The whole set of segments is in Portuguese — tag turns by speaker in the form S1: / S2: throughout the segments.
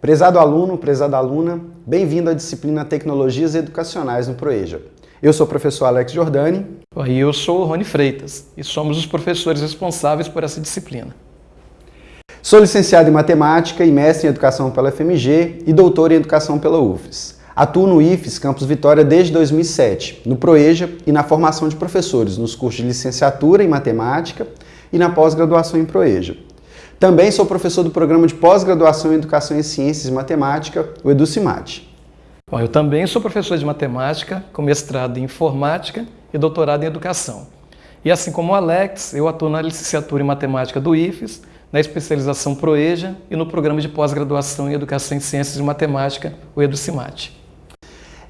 S1: Prezado aluno, prezada aluna, bem-vindo à disciplina Tecnologias Educacionais no Proeja. Eu sou o professor Alex Giordani.
S2: E eu sou o Rony Freitas e somos os professores responsáveis por essa disciplina.
S1: Sou licenciado em Matemática e mestre em Educação pela FMG e doutor em Educação pela UFES. Atuo no IFES Campus Vitória desde 2007, no Proeja e na formação de professores nos cursos de licenciatura em Matemática e na pós-graduação em Proeja. Também sou professor do programa de pós-graduação em Educação em Ciências e Matemática, o EduCimate.
S2: Bom, eu também sou professor de matemática, com mestrado em informática e doutorado em educação. E assim como o Alex, eu atuo na licenciatura em matemática do IFES, na especialização ProEja e no programa de pós-graduação em educação em ciências e matemática, o EduCimate.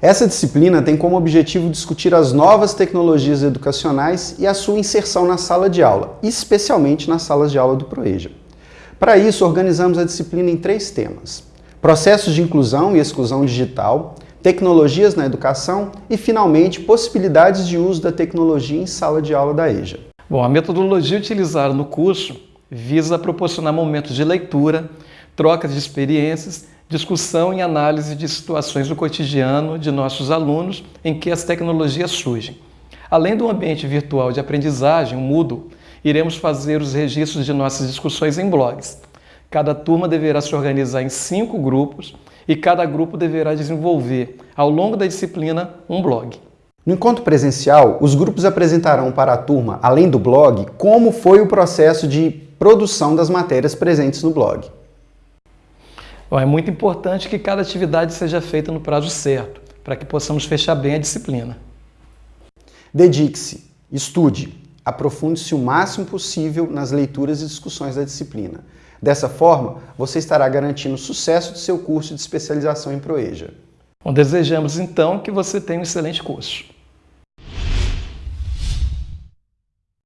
S1: Essa disciplina tem como objetivo discutir as novas tecnologias educacionais e a sua inserção na sala de aula, especialmente nas salas de aula do ProEja. Para isso, organizamos a disciplina em três temas. Processos de inclusão e exclusão digital, tecnologias na educação e, finalmente, possibilidades de uso da tecnologia em sala de aula da EJA.
S2: Bom, a metodologia utilizada no curso visa proporcionar momentos de leitura, trocas de experiências, discussão e análise de situações do cotidiano de nossos alunos em que as tecnologias surgem. Além do ambiente virtual de aprendizagem, o Moodle, iremos fazer os registros de nossas discussões em blogs. Cada turma deverá se organizar em cinco grupos e cada grupo deverá desenvolver, ao longo da disciplina, um blog.
S1: No encontro presencial, os grupos apresentarão para a turma, além do blog, como foi o processo de produção das matérias presentes no blog.
S2: Bom, é muito importante que cada atividade seja feita no prazo certo, para que possamos fechar bem a disciplina.
S1: Dedique-se, estude, aprofunde-se o máximo possível nas leituras e discussões da disciplina. Dessa forma, você estará garantindo o sucesso do seu curso de especialização em Proeja.
S2: Bom, desejamos então que você tenha um excelente curso.